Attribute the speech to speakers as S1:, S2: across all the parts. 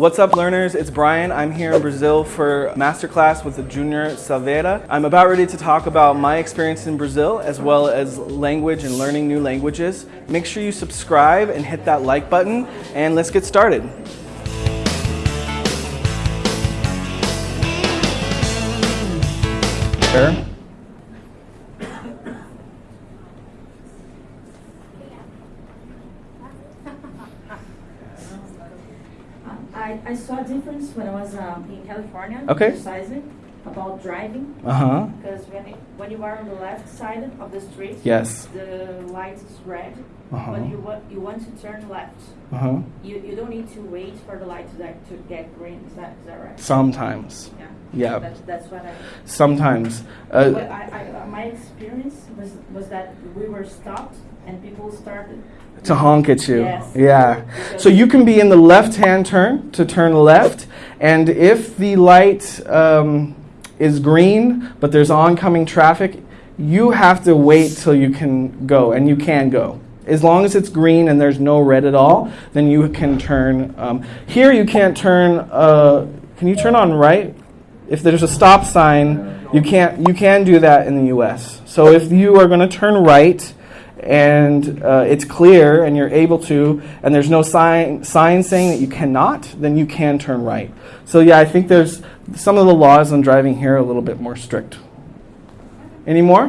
S1: What's up, learners? It's Brian. I'm here in Brazil for masterclass with the Junior Salveira. I'm about ready to talk about my experience in Brazil as well as language and learning new languages. Make sure you subscribe and hit that like button, and let's get started. Sure.
S2: I, I difference when I was um, in California,
S1: Okay.
S2: exercising about driving.
S1: Uh huh.
S2: Because when, it, when you are on the left side of the street,
S1: Yes.
S2: the light is red.
S1: Uh-huh.
S2: When you want you want to turn left,
S1: Uh huh.
S2: you, you don't need to wait for the light to, that, to get green. Is that, is that right?
S1: Sometimes.
S2: Yeah.
S1: Yeah.
S2: That's, that's what I.
S1: Sometimes. Uh,
S2: I, I, my experience was was that we were stopped and people started.
S1: To honk at you.
S2: Yes.
S1: Yeah. So you can be in the left hand turn to turn left, and if the light um, is green but there's oncoming traffic, you have to wait till you can go, and you can go. As long as it's green and there's no red at all, then you can turn. Um, here you can't turn. Uh, can you turn on right? If there's a stop sign, you can't. You can do that in the U.S. So if you are going to turn right and uh, it's clear and you're able to, and there's no sign, sign saying that you cannot, then you can turn right. So, yeah, I think there's some of the laws on driving here are a little bit more strict. Any more?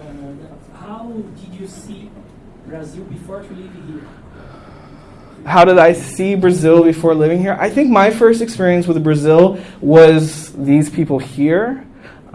S3: Uh, how did you see Brazil before to live here?
S1: How did I see Brazil before living here? I think my first experience with Brazil was these people here,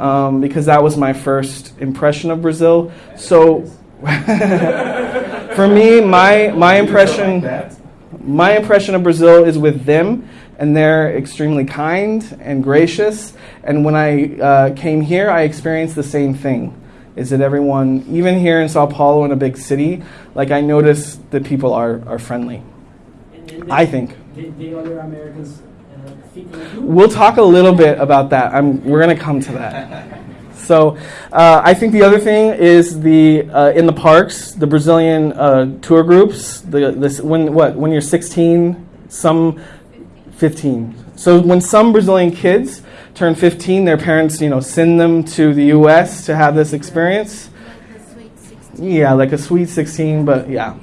S1: um, because that was my first impression of Brazil. So, for me, my my impression. my impression of Brazil is with them, and they're extremely kind and gracious. And when I uh, came here, I experienced the same thing. Is that everyone, even here in Sao Paulo, in a big city, like I notice that people are, are friendly. I think.
S3: The, the other Americans uh, think like you?
S1: We'll talk a little bit about that. I'm, we're going to come to that. So, uh, I think the other thing is the uh, in the parks, the Brazilian uh, tour groups. The this when what when you're 16, some 15. So when some Brazilian kids turn 15, their parents you know send them to the U.S. to have this experience. Yeah, like a sweet 16, but yeah.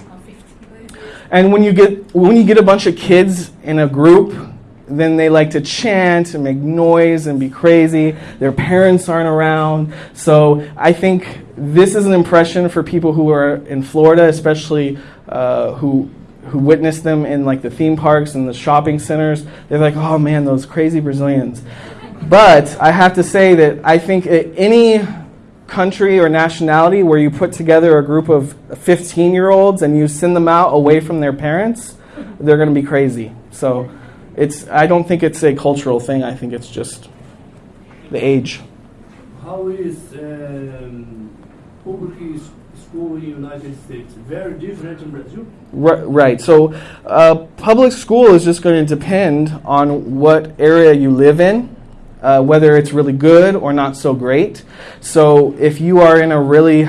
S1: And when you get when you get a bunch of kids in a group, then they like to chant and make noise and be crazy. Their parents aren't around. So I think this is an impression for people who are in Florida, especially uh, who who witness them in like the theme parks and the shopping centers. They're like, oh man, those crazy Brazilians. But I have to say that I think any country or nationality where you put together a group of 15 year olds and you send them out away from their parents, they're going to be crazy. So it's, I don't think it's a cultural thing. I think it's just the age.
S4: How is um, public school in the United States? Very different in Brazil?
S1: Ri- Right. So, uh, public school is just going to depend on what area you live in, uh, whether it's really good or not so great. So, if you are in a really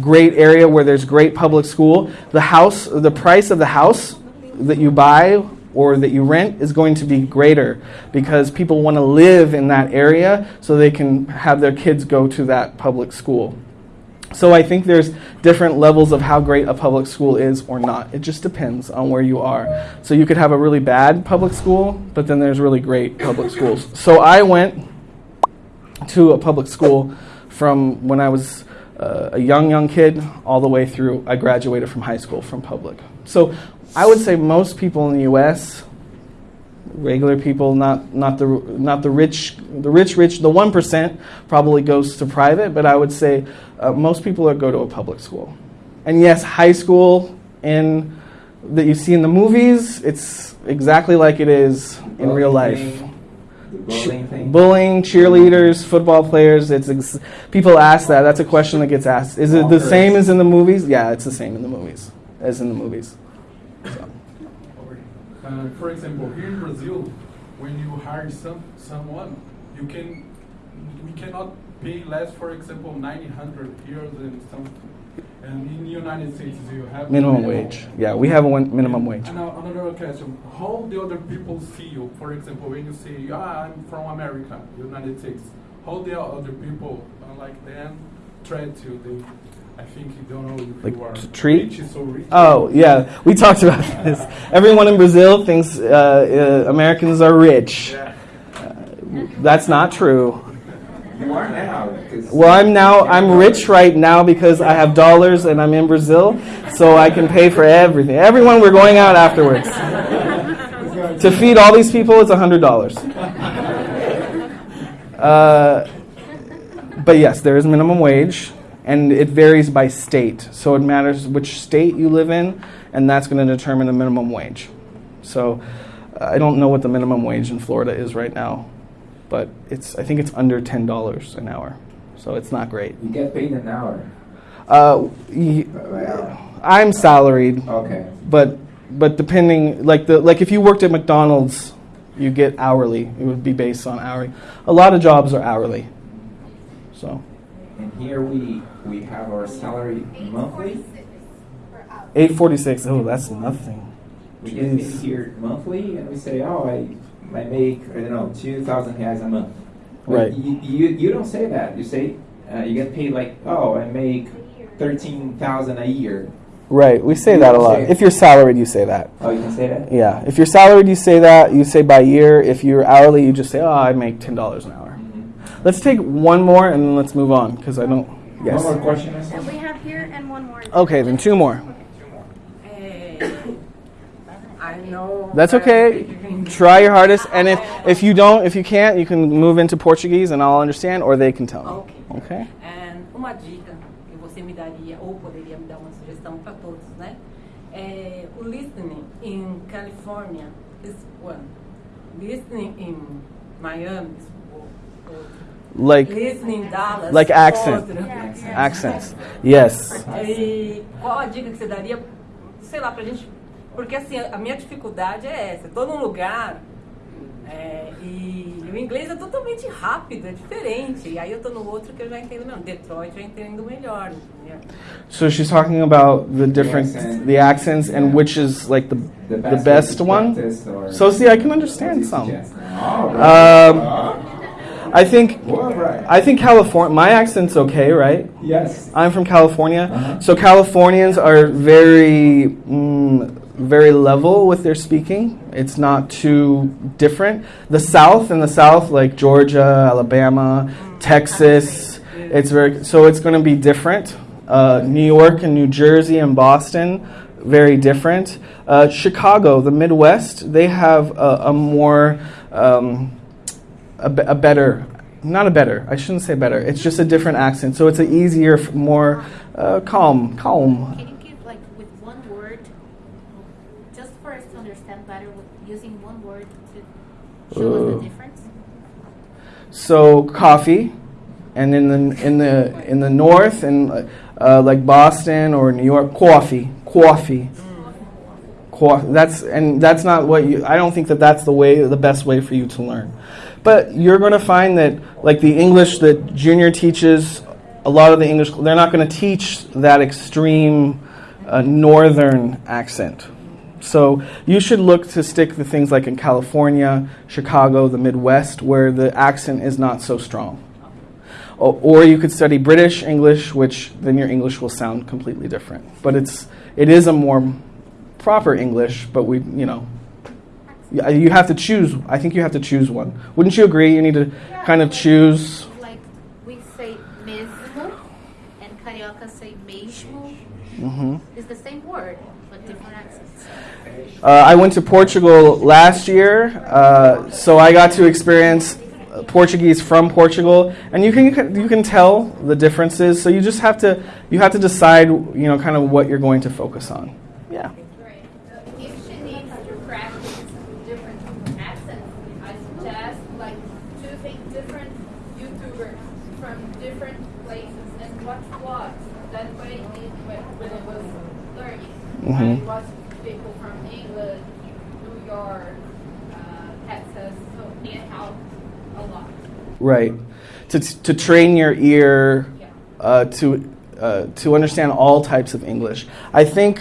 S1: great area where there's great public school, the house, the price of the house that you buy or that you rent is going to be greater because people want to live in that area so they can have their kids go to that public school. So I think there's different levels of how great a public school is or not. It just depends on where you are. So you could have a really bad public school, but then there's really great public schools. So I went to a public school from when I was uh, a young young kid all the way through I graduated from high school from public. So I would say most people in the US regular people, not not the not the rich, the rich rich. The one percent probably goes to private, but I would say uh, most people are go to a public school. And yes, high school in that you see in the movies, it's exactly like it is in real life.
S5: Bullying thing.
S1: Bullying, cheerleaders, football players. It's ex- people ask that. That's a question that gets asked. Is it the same as in the movies? Yeah, it's the same in the movies as in the movies.
S6: Uh, for example, here in Brazil, when you hire some someone, you can we cannot pay less. For example, nine hundred euros and some And in the United States, you have
S1: Minimum wage. Yeah, we have a one minimum wage.
S6: And another question: How the other people see you? For example, when you say, "Ah, I'm from America, United States," how the other people, uh, like them, treat you? They, I think you don't know if
S1: Like
S6: you are
S1: to treat?
S6: rich, so rich.
S1: Oh yeah, we talked about this. Everyone in Brazil thinks uh, uh, Americans are rich.
S6: Yeah.
S1: That's not true.
S5: You are now.
S1: Well, I'm now I'm rich right now because I have dollars and I'm in Brazil, so I can pay for everything. Everyone, we're going out afterwards. to feed all these people, it's hundred dollars. Uh, but yes, there is minimum wage, and it varies by state. So it matters which state you live in, and that's going to determine the minimum wage. So uh, I don't know what the minimum wage in Florida is right now, but it's I think it's under ten dollars an hour. So it's not great.
S5: You get paid an hour.
S1: Uh, y- I'm salaried,
S5: Okay.
S1: but but depending like the like if you worked at McDonald's, you get hourly. It would be based on hourly. A lot of jobs are hourly. So
S5: And here we we have our salary monthly.
S1: eight forty six. Oh, that's nothing.
S5: We get paid here monthly, and we say, oh, I I make I don't know two thousand reais a month. But
S1: Right.
S5: You, you you don't say that. You say uh, you get paid like oh I make thirteen thousand a year.
S1: Right. We say
S5: You
S1: that a lot. If you're salaried, you say that.
S5: Oh, you can say that.
S1: Yeah. If you're salaried, you say that. You say by year. If you're hourly, you just say, oh, I make ten dollars an hour. Let's take one more and then let's move on because I don't. Yes.
S5: One more question.
S7: And we have here and one more.
S1: Okay, then two more.
S8: Eh, I know.
S1: That's okay. Try your hardest, and if if you don't, if you can't, you can move into Portuguese, and I'll understand, or they can tell me.
S8: Ok.
S1: Okay.
S8: And uma dica que você me daria, ou poderia me dar uma sugestão para todos, né? É, o listening in California is one. Listening in Miami is o- outro.
S1: Like
S8: Listening Dallas
S1: like accent.
S8: outro.
S1: accents. Yes.
S8: E qual a dica que você daria, sei lá, pra gente... Porque assim, a minha dificuldade é essa. Eu tô num lugar é, e o inglês é totalmente rápido, é diferente. E aí eu tô no outro que eu já entendo mesmo. Detroit eu entendo melhor, entendeu?
S1: So she's talking about the different
S5: accent.
S1: the accents and which is like the
S5: The
S1: the
S5: best,
S1: best
S5: way to
S1: one. So see, I can understand some.
S5: Oh, right.
S1: Um, I think. I think California. My accent's okay, right?
S5: yes.
S1: I'm from California,
S5: Uh-huh.
S1: so Californians are very, mm, very level with their speaking. It's not too different. The South and the South, like Georgia, Alabama, Texas, it's very so it's going to be different. Uh, New York and New Jersey and Boston, very different. Uh, Chicago, the Midwest, they have a, a more um, a, be- a better, not a better. I shouldn't say better. It's just a different accent, so it's an easier, more uh, calm, calm.
S7: Can you give like with one word, just for us to understand better, using one word to show us
S1: Uh.
S7: the difference?
S1: So coffee, and in the in the in the north and uh, like Boston or New York, coffee, coffee. Co- That's and that's not what you. I don't think that that's the way, the best way for you to learn. But you're going to find that, like the English that junior teaches, a lot of the English they're not going to teach that extreme uh, northern accent. So you should look to stick to things like in California, Chicago, the Midwest, where the accent is not so strong. O- Or you could study British English, which then your English will sound completely different. But it's it is a more proper English, but we you know you you have to choose. I think you have to choose one. Wouldn't you agree? You need to kind of choose.
S7: Like we say mesmo, and carioca say mesmo.
S1: hmm
S7: It's the same word, but different accents.
S1: Uh, I went to Portugal last year, uh, so I got to experience uh, Portuguese from Portugal, and you can you can tell the differences. So you just have to you have to decide you know kind of what you're going to focus on. Yeah.
S9: Right. If she needs to practice different accents, I suggest like choosing different YouTubers from different places and watch vlogs. That way, it, when when it was
S1: Mhm.
S9: I watched people from England, New York, uh, Texas, so it helped a lot.
S1: Right. To, to train your ear
S9: Yeah.
S1: uh, to uh, to understand all types of English. I think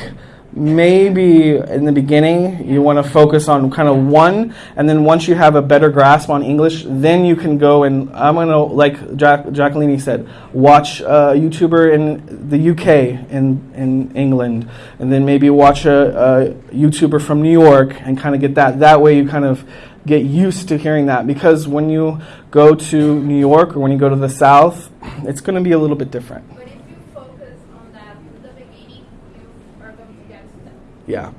S1: maybe in the beginning you want to focus on kind of one, and then once you have a better grasp on English, then you can go and I'm gonna like Jack, Jacqueline said, watch a YouTuber in the UK in in England, and then maybe watch a, a YouTuber from New York and kind of get that. That way you kind of get used to hearing that because when you go to New York or when you go to the South, it's going to be a little bit different.
S9: But if you focus on that from the beginning, you are going to get stuck.
S1: Yeah.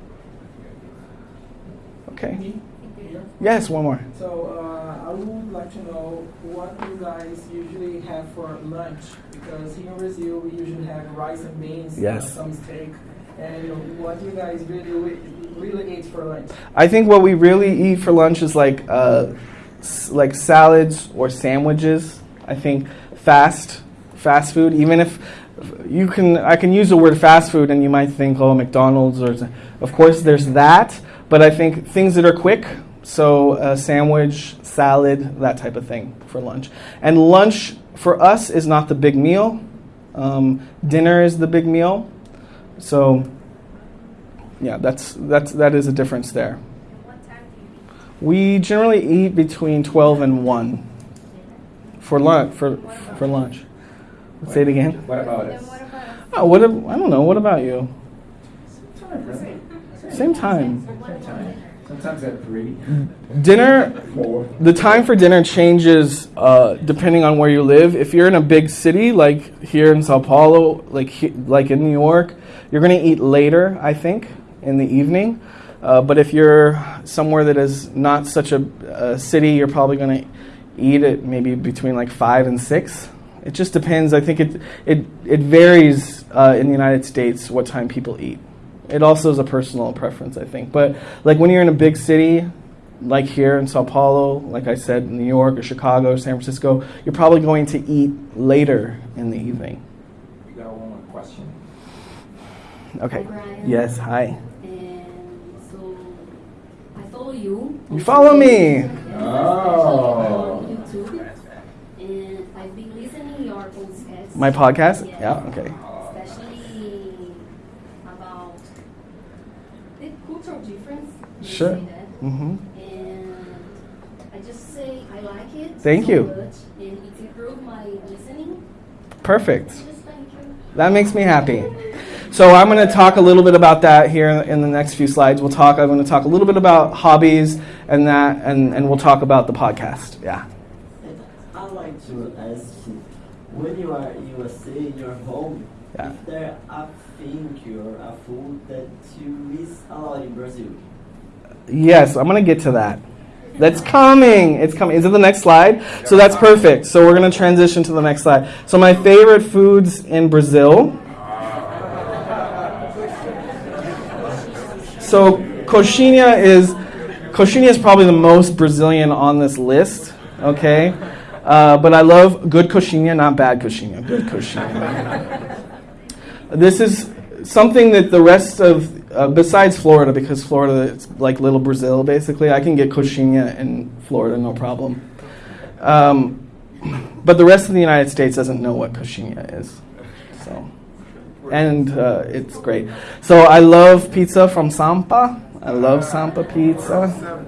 S1: Okay. Yes, one more.
S10: So uh, I would like to know what you guys usually have for lunch because here in Brazil we usually have rice and beans,
S1: Yes.
S10: uh, some steak, and what you guys really really eat for lunch.
S1: I think what we really eat for lunch is like uh, s- like salads or sandwiches. I think fast fast food. Even if you can, I can use the word fast food, and you might think, oh, McDonald's or of course there's that. But I think things that are quick. So a sandwich, salad, that type of thing for lunch. And lunch for us is not the big meal. Um, dinner is the big meal. So yeah, that's that's that is a difference there. We generally eat between twelve and one for lunch. For for lunch. Say it again.
S5: What about us?
S9: what about us?
S1: Oh, what? ab- I don't know. What about you?
S5: Time, right?
S1: Same time.
S5: Same time. Sometimes at three,
S1: Dinner.
S5: four.
S1: The time for dinner changes uh, depending on where you live. If you're in a big city like here in Sao Paulo, like he, like in New York, you're going to eat later. I think in the evening. Uh, but if you're somewhere that is not such a, a city, you're probably going to eat it maybe between like five and six. It just depends. I think it it it varies uh, in the United States what time people eat. It also is a personal preference, I think. But like when you're in a big city, like here in Sao Paulo, like I said, New York or Chicago or San Francisco, you're probably going to eat later in the evening.
S5: You got one more question?
S1: Okay.
S11: Hi,
S1: Yes. Hi.
S11: And so I follow you.
S1: You follow me.
S5: Oh.
S11: especially on YouTube. And I've been listening your podcast.
S1: My podcast.
S11: Yes.
S1: Yeah. Okay.
S11: Especially about the cultural difference.
S1: Sure. Mm-hmm.
S11: And I just say I like it.
S1: Thank
S11: so
S1: you.
S11: Much, and it's improved my listening.
S1: Perfect.
S11: Just thank you.
S1: That makes me happy. So I'm going to talk a little bit about that here in the next few slides. We'll talk. I'm going to talk a little bit about hobbies and that, and, and we'll talk about the podcast. Yeah.
S12: I'd like to ask you, when you are in USA, in your home,
S1: Yeah.
S12: is there a thing or a food that you miss a lot in Brazil?
S1: Yes, I'm going to get to that. That's coming. It's coming. Is it the next slide? So that's perfect. So we're going to transition to the next slide. So my favorite foods in Brazil. So coxinha is coxinha is probably the most Brazilian on this list. Okay, uh, but I love good coxinha, not bad coxinha. Good coxinha. this is something that the rest of uh, besides Florida, because Florida it's like little Brazil basically. I can get coxinha in Florida, no problem. Um, but the rest of the United States doesn't know what coxinha is. So, and uh, it's great. So I love pizza from Sampa. I love Sampa pizza.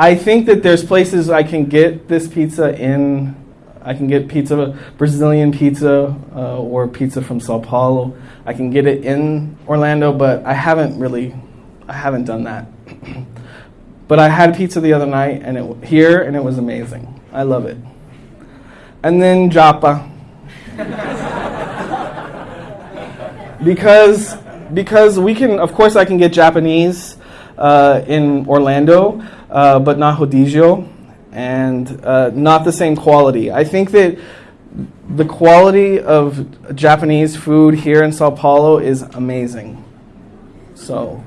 S1: I think that there's places I can get this pizza in. I can get pizza, Brazilian pizza, uh, or pizza from Sao Paulo. I can get it in Orlando, but I haven't really, I haven't done that. but I had pizza the other night, and it here, and it was amazing. I love it. And then japa, because because we can, of course, I can get Japanese uh, in Orlando, uh, but not rodízio, and uh, not the same quality. I think that the quality of Japanese food here in Sao Paulo is amazing. So,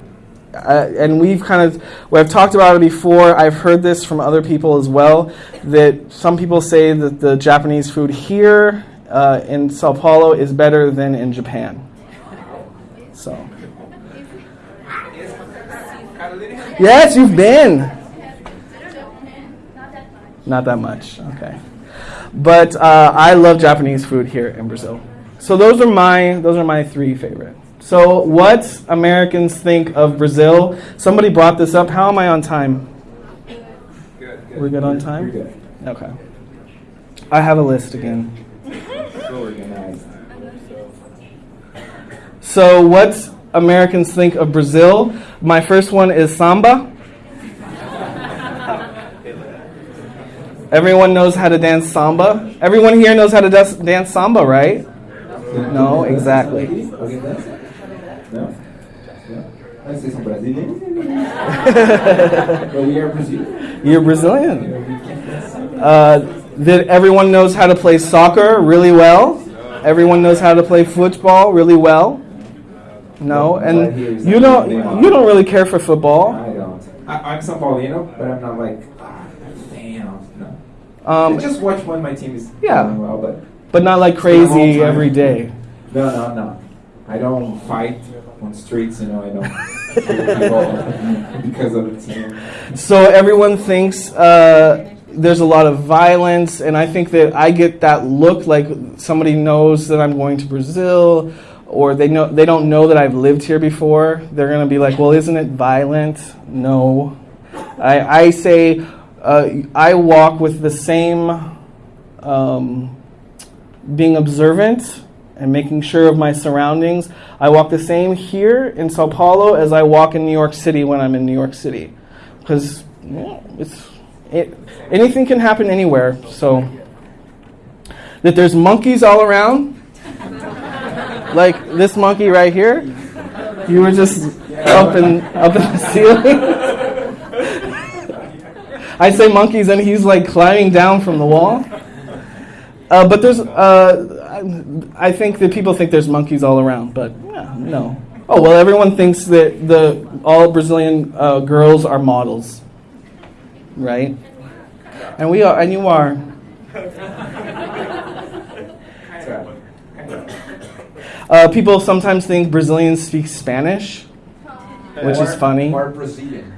S1: uh, and we've kind of, well, I've talked about it before. I've heard this from other people as well. That some people say that the Japanese food here uh, in Sao Paulo is better than in Japan. So, yes, you've been.
S9: Not that much.
S1: Not that much. Okay. But uh, I love Japanese food here in Brazil. So those are my those are my three favorite. So what Americans think of Brazil? Somebody brought this up. How am I on time?
S5: Good,
S1: We're good on time?
S5: Good.
S1: Okay. I have a list again.
S5: So organized.
S1: So what Americans think of Brazil? My first one is samba. Everyone knows how to dance samba. Everyone here knows how to dance, samba, right? No, exactly.
S5: We are Brazilian.
S1: You're Brazilian. Uh, that everyone knows how to play soccer really well. Everyone knows how to play football really well. No, and you don't. You don't really care for football.
S5: I don't. I, I'm São Paulino, but I'm not like ah, I'm a fan. of- No.
S1: Um,
S5: I just watch when my team is
S1: Yeah.
S5: doing well, but
S1: but not like
S5: It's been a long
S1: crazy every day.
S5: no, no, no. I don't fight on streets. You know, I don't because of the team.
S1: So everyone thinks uh, there's a lot of violence, and I think that I get that look like somebody knows that I'm going to Brazil, or they know they don't know that I've lived here before. They're gonna be like, "Well, isn't it violent?" No, I, I say uh, I walk with the same um, being observant and making sure of my surroundings. I walk the same here in Sao Paulo as I walk in New York City when I'm in New York City, because it's it, anything can happen anywhere. So that there's monkeys all around, like this monkey right here. You were just up in up in the ceiling. I say monkeys, and he's like climbing down from the wall. Uh, but there's, uh, I think that people think there's monkeys all around, but yeah, no. Oh well, everyone thinks that the all Brazilian uh, girls are models, right? And we are, and you are. Uh, people sometimes think Brazilians speak Spanish, which is funny.
S5: Or Brazilian.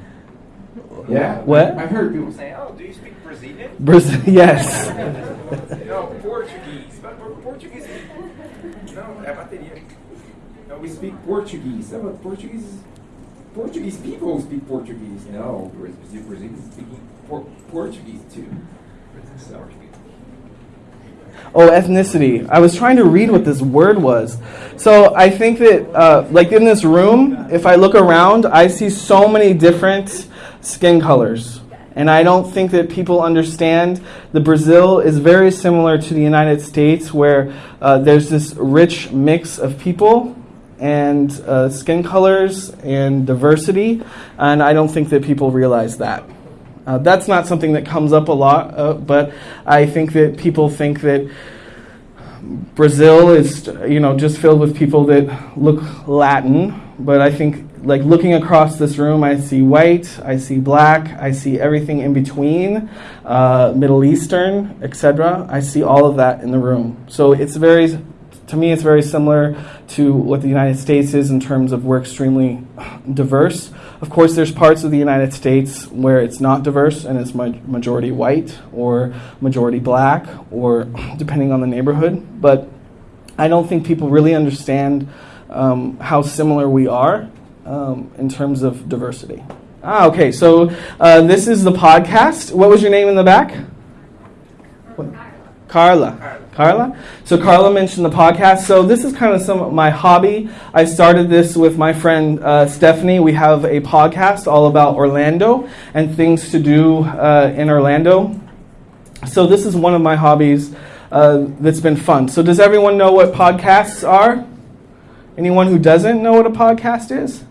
S5: Yeah.
S1: What?
S5: I've heard people say, "Oh, do you speak Brazilian?"
S1: Brazil, yes.
S5: no, Portuguese. But Portuguese. No, é bateria. No, we speak Portuguese. Yeah, but Portuguese. Portuguese people speak Portuguese. No, Brazil- Brazilians speaking por- Portuguese too. So.
S1: Oh, ethnicity. I was trying to read what this word was. So I think that, uh, like in this room, if I look around, I see so many different skin colors. And I don't think that people understand that Brazil is very similar to the United States, where uh, there's this rich mix of people and uh, skin colors and diversity. And I don't think that people realize that. Uh, that's not something that comes up a lot, uh, but I think that people think that Brazil is, you know, just filled with people that look Latin. But I think, like looking across this room, I see white, I see black, I see everything in between, uh, Middle Eastern, etc. I see all of that in the room. So it's very, to me, it's very similar to what the United States is in terms of we're extremely diverse. Of course, there's parts of the United States where it's not diverse and it's ma- majority white or majority black or depending on the neighborhood. But I don't think people really understand um, how similar we are um, in terms of diversity. Ah, okay. So uh, this is the podcast. What was your name in the back? What? Carla. Carla. So Carla mentioned the podcast. So this is kind of some of my hobby. I started this with my friend uh, Stephanie. We have a podcast all about Orlando and things to do uh, in Orlando. So this is one of my hobbies uh, that's been fun. So does everyone know what podcasts are? Anyone who doesn't know what a podcast is?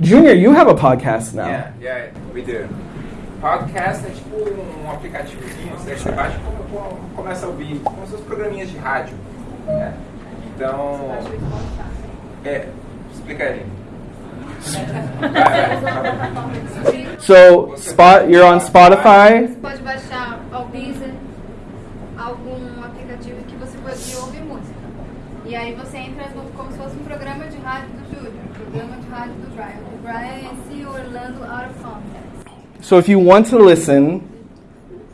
S1: Junior, you have a podcast now.
S5: Yeah, yeah, we do. Podcast é tipo um aplicativozinho, você você baixa e come- come- começa a ouvir, como se fossem programinhas de rádio. né? Então. É, explica aí.
S1: So spot, you're on Spotify.
S9: Você pode baixar ao Deezer, algum aplicativo que você pode ouvir música. E aí você entra no, como se fosse um programa de rádio do Júlio, um programa de rádio do Brian. O Brian é esse Orlando Out of Context.
S1: So if you want to listen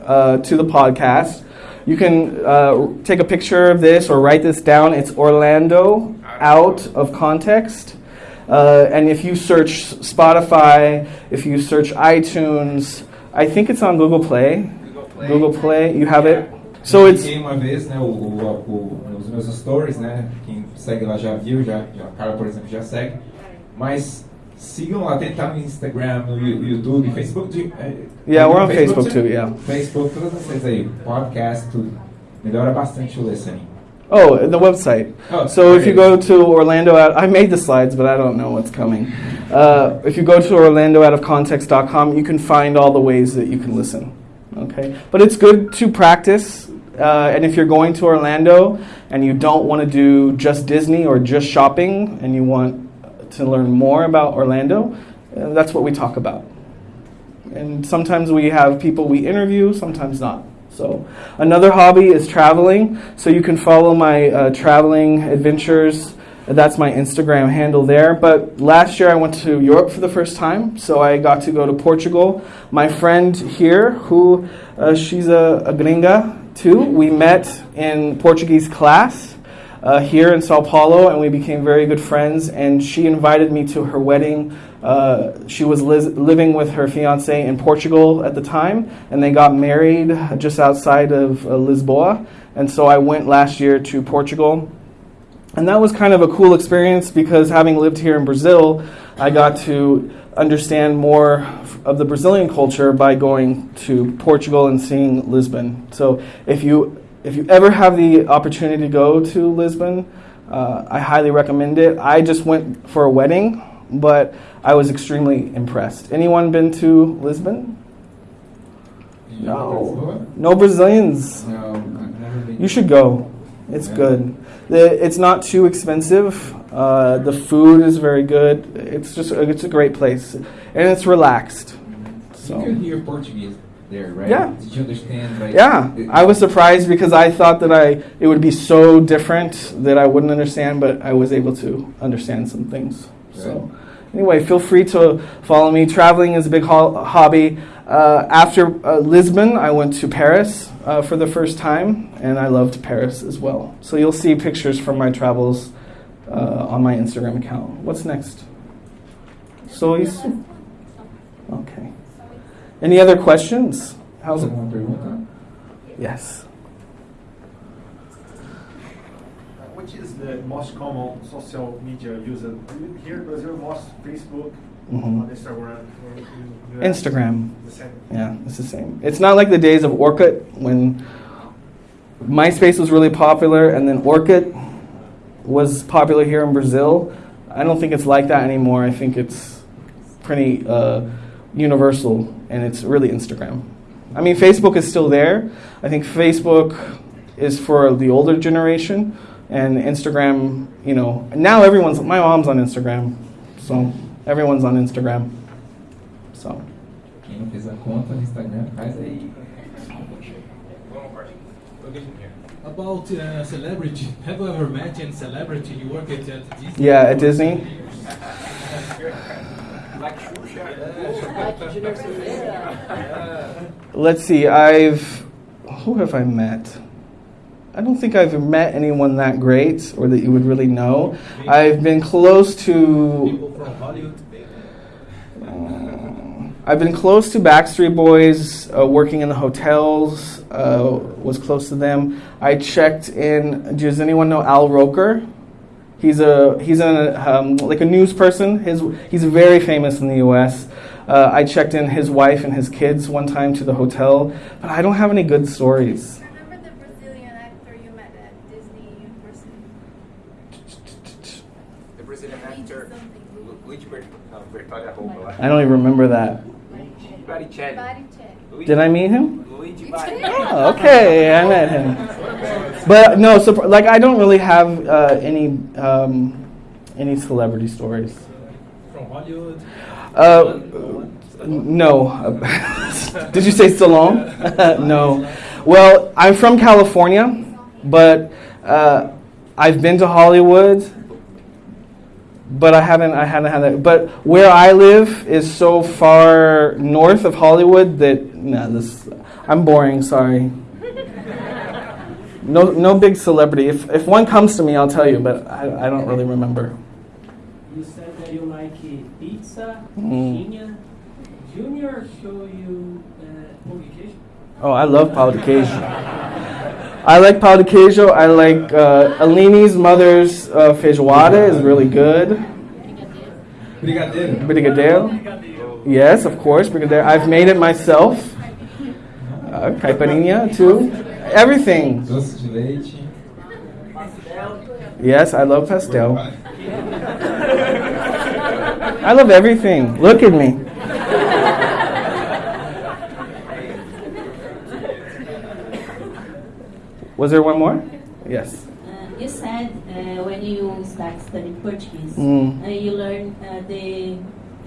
S1: uh, to the podcast, You can uh, take a picture of this or write this down. It's Orlando out of context. Uh, and if you search Spotify, if you search iTunes, I think it's on Google Play.
S5: Google Play.
S1: Google Play, you have it. So it's
S5: uma vez, né, o, o, o- nos meus stories, né, quem segue lá já viu, já, já, a Carla, por exemplo, já segue. Mas sigam lá, tem tá no Instagram, no YouTube, Facebook. de- é,
S1: Yeah, we're on
S5: no
S1: Facebook too, yeah.
S5: Facebook, todas as redes aí, podcast, tudo. Melhora bastante o listening.
S1: Oh, the website.
S5: Oh,
S1: so if you go to Orlando, out, I made the slides, but I don't know what's coming. Uh, if you go to orlandooutofcontext.com, you can find all the ways that you can listen. Okay, but it's good to practice. Uh, and if you're going to Orlando and you don't want to do just Disney or just shopping, and you want to learn more about Orlando, uh, that's what we talk about. And sometimes we have people we interview, sometimes not. So, another hobby is traveling. So, you can follow my uh, traveling adventures. That's my Instagram handle there. But last year I went to Europe for the first time. So, I got to go to Portugal. My friend here, who uh, she's a, a gringa too, we met in Portuguese class uh, here in Sao Paulo, and we became very good friends. And she invited me to her wedding. Uh, she was living with her fiance in Portugal at the time, and they got married just outside of uh, Lisboa. And so I went last year to Portugal. And that was kind of a cool experience because having lived here in Brazil, I got to understand more of the Brazilian culture by going to Portugal and seeing Lisbon. So if you if you ever have the opportunity to go to Lisbon, uh, I highly recommend it. I just went for a wedding, but I was extremely impressed. Anyone been to Lisbon? No. No Brazilians.
S5: No, I've never been.
S1: You should go. It's
S5: Yeah.
S1: good. The, it's not too expensive. Uh, the food is very good. It's just it's a great place, and it's relaxed.
S5: You could hear Portuguese there, right?
S1: Yeah.
S5: Did you understand? Like,
S1: yeah,
S5: it-
S1: I was surprised because I thought that I it would be so different that I wouldn't understand, but I was able to understand some things. So anyway, feel free to follow me. Traveling is a big ho- hobby. Uh, after uh, Lisbon, I went to Paris uh, for the first time, and I loved Paris as well. So you'll see pictures from my travels uh, on my Instagram account. What's next? So is okay. Any other questions? How's it? Yes.
S13: Which is the most common social media used? Here in Brazil, most Facebook,
S1: Mhm.
S13: Instagram. in
S1: Instagram.
S13: The same.
S1: Yeah, it's the same. It's not like the days of Orkut when MySpace was really popular and then Orkut was popular here in Brazil. I don't think it's like that anymore. I think it's pretty uh, universal and it's really Instagram. I mean, Facebook is still there. I think Facebook is for the older generation and Instagram, you know, now everyone's, my mom's on Instagram. So everyone's on Instagram. So.
S5: Quem não fez a conta no Instagram, faz aí.
S14: About uh, celebrity, have you ever met any celebrity you work at, at Disney?
S1: Yeah, at Disney. Let's see. I've who have I met? I don't think I've met anyone that great or that you would really know. I've been close to.
S14: People?
S1: I've been close to Backstreet Boys, uh, working in the hotels. Uh, was close to them. I checked in. Does anyone know Al Roker? He's a he's a um, like a news person. His he's very famous in the U.S. Uh, I checked in his wife and his kids one time to the hotel, but I don't have any good stories.
S9: Remember the Brazilian actor you met at Disney in?
S5: The Brazilian actor Luigi Bert- Bertolli Arroba lá.
S1: I don't even remember that.
S5: Baricelli. Luigi-
S1: Did I meet him?
S5: Luigi Bari.
S1: Oh, okay, I met him. But no, so like I don't really have uh, any um, any celebrity stories.
S14: From Hollywood?
S1: Uh, no. Did you say Stallone? no. Well, I'm from California, but uh, I've been to Hollywood, but I haven't. I haven't had that. But where I live is so far north of Hollywood that no, this. I'm boring. Sorry. No, no big celebrity. If, if one comes to me, I'll tell you, but I, I don't really remember.
S3: You said that you like uh, pizza,
S1: Mm.
S3: coxinha. Junior show you uh, pão de queijo?
S1: Oh, I love pão de queijo. I like pão de queijo. I like uh, Alini's mother's uh, feijoada is really good.
S14: Brigadeiro.
S1: Brigadeiro. Yes, of course, brigadeiro. I've made it myself. Uh, caipirinha too. Everything.
S14: Doce de leite.
S1: Yes, I love pastel. I love everything. Look at me. Was there one more? Yes.
S15: Uh, you said uh, when you start studying Portuguese,
S1: Mm.
S15: uh, you learn uh, the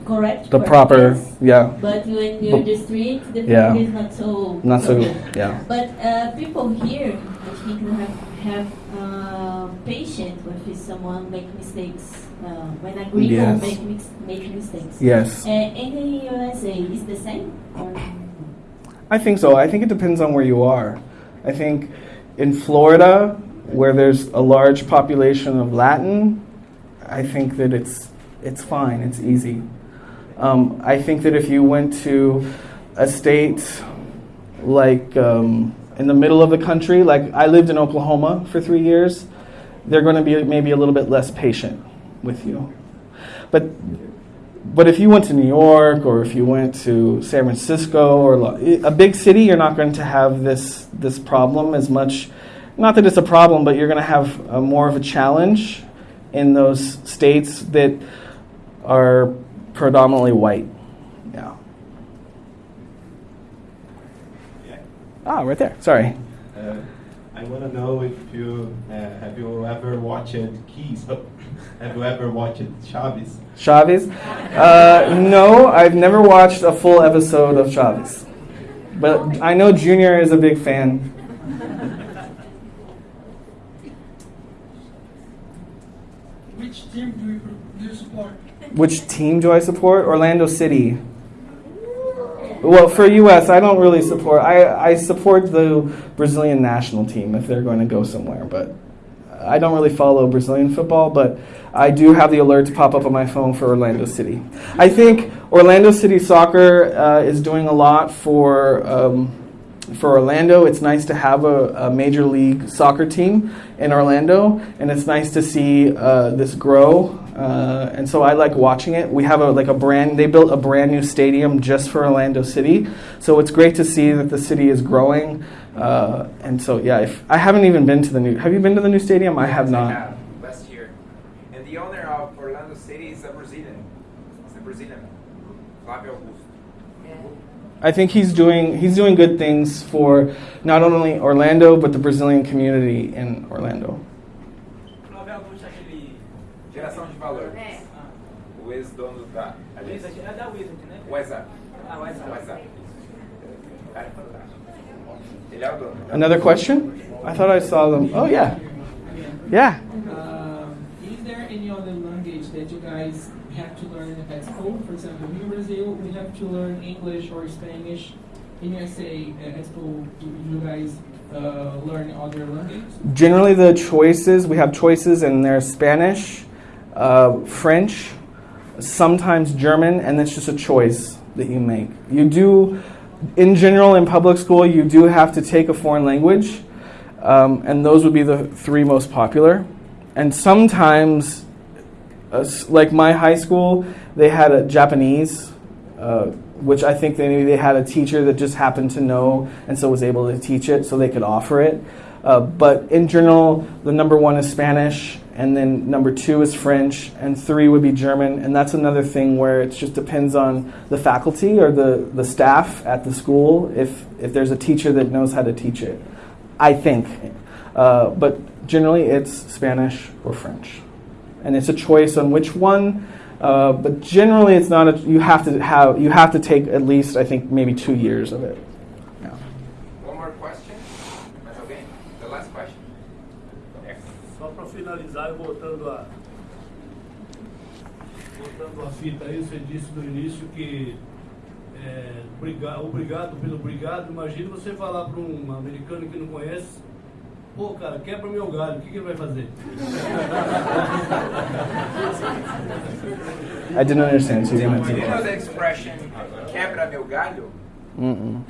S15: correct
S1: The proper, yeah.
S15: But when you're the street, the
S1: Yeah.
S15: is not so
S1: Not so-
S15: good.
S1: yeah.
S15: But uh, people here, I think, have have uh, patience with someone make mistakes. Uh, when a gringo
S1: Yes.
S15: make make mistakes.
S1: Yes.
S15: Uh, in the USA, is the same? Or
S1: I think so. I think it depends on where you are. I think in Florida, where there's a large population of Latin, I think that it's it's fine. It's easy. Um, I think that if you went to a state like um, in the middle of the country, like I lived in Oklahoma for three years, they're going to be maybe a little bit less patient with you. But but if you went to New York or if you went to San Francisco or a big city, you're not going to have this this problem as much. Not that it's a problem, but you're going to have more of a challenge in those states that are predominantly white. Yeah. Ah, right there. Sorry.
S16: Uh, I want to know if you uh, have you ever watched Keys? have you ever watched Chaves?
S1: Chaves? Uh, no, I've never watched a full episode of Chaves. But I know Junior is a big fan.
S17: Which team do you, do you support?
S1: Which team do I support? Orlando City. Well, for US, I don't really support. I, I support the Brazilian national team if they're going to go somewhere, but I don't really follow Brazilian football, but I do have the alert to pop up on my phone for Orlando City. I think Orlando City Soccer uh, is doing a lot for um, for Orlando. It's nice to have a, a major league soccer team in Orlando, and it's nice to see uh, this grow. Uh, and so I like watching it. We have a like a brand. They built a brand new stadium just for Orlando City, so it's great to see that the city is growing. Uh, and so yeah, if, I haven't even been to the new. Have you been to the new stadium? I have
S5: I
S1: not.
S5: have, last year. And the owner of Orlando City is a Brazilian. It's a Brazilian. Flávio Augusto.
S1: I think he's doing he's doing good things for not only Orlando but the Brazilian community in Orlando.
S5: Geração de valor. O ex-dono da.
S3: Luiz, aqui é da Wizard, né?
S5: WhatsApp.
S3: Ah, WhatsApp.
S5: WhatsApp. O cara é fantástico. Ele é o dono.
S1: Another question? I thought I saw them. Oh yeah, yeah.
S10: Um, is there any other language that you guys have to learn at school? For example, in Brazil, we have to learn English or Spanish. In USA, uh, at school, do you guys uh, learn other languages?
S1: Generally, the choices we have choices, and there's Spanish, uh, French, sometimes German, and that's just a choice that you make. You do, in general, in public school, you do have to take a foreign language, um, and those would be the three most popular. And sometimes, uh, like my high school, they had a Japanese. Uh, which I think they maybe they had a teacher that just happened to know and so was able to teach it, so they could offer it. Uh, but in general, the number one is Spanish, and then number two is French, and three would be German. And that's another thing where it just depends on the faculty or the, the staff at the school if, if there's a teacher that knows how to teach it. I think. Uh, but generally, it's Spanish or French. And it's a choice on which one. Uh, but generally, it's not. A, you have to have. You have to take at least, I think, maybe two years of it.
S4: Fita aí, você disse no início que é, briga- obrigado pelo obrigado. Imagina você falar para um americano que não conhece Pô, cara, quebra meu galho, o que, que ele vai fazer?
S1: I didn't understand. You
S5: Do you know the expression, quebra meu galho?
S1: Mm-mm.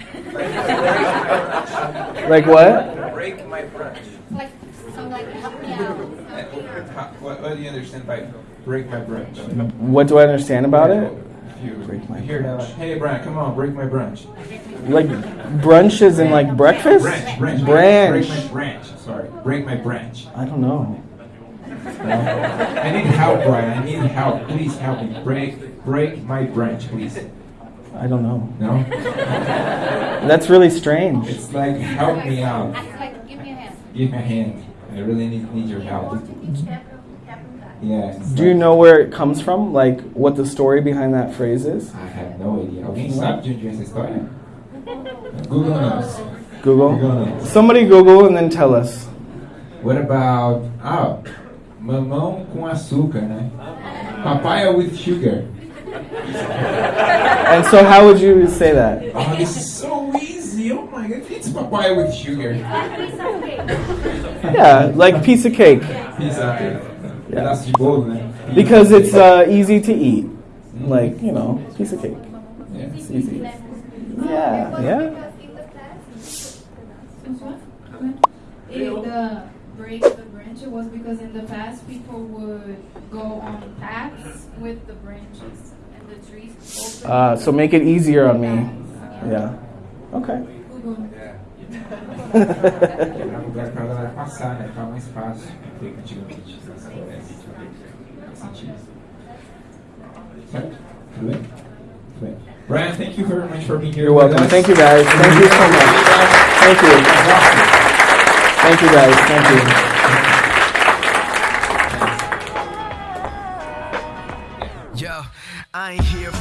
S5: Like,
S1: Like what?
S5: Break my branch.
S7: Like, so like, help me out.
S5: What, what do you understand by break my branch?
S1: What do I understand about it?
S5: If you hear that, hey Brian, come on, break my branch.
S1: Like brunch is in like breakfast?
S5: Branch, branch,
S1: Branch.
S5: Break my branch. Sorry, break my branch.
S1: I don't know.
S5: I need help, Brian. I need help. Please help me. Break, break my branch, please.
S1: I don't know.
S5: No.
S1: That's really strange.
S5: It's like help me out.
S7: Like, give me a hand.
S5: Give me a hand. I really need need your help. Yeah.
S1: Do you know where it comes from? Like what the story behind that phrase is?
S5: I have no idea. Alguém sabe de onde vem essa história? Google knows.
S1: Google?
S5: Google knows.
S1: Somebody Google and then tell us.
S5: What about oh, mamão com açúcar, né? Papaya with sugar.
S1: And so how would you say that?
S5: Oh, this is so easy. Oh my god, it's papaya with sugar.
S1: Yeah, like piece of cake.
S5: Pizza. Pedaço de bolo, né?
S1: Because it's uh, easy to eat. Like, you know, piece of cake.
S5: Yeah.
S1: It's easy. Yeah, yeah.
S18: If the break the branch was because in the past people would go on paths with the branches and the trees. open.
S1: Uh, so make it easier on me. Yeah. Okay.
S5: Quebrar um lugar pra galera passar, né? Ficar mais fácil do que antigamente nessa floresta. Faz sentido. Certo? Tudo bem? Tudo bem. Brian, thank you very much for being here.
S1: You're welcome.
S5: us.
S1: Thank you guys. Thank you so much. Thank you. Thank you guys. Thank you.
S19: Yo, I ain't here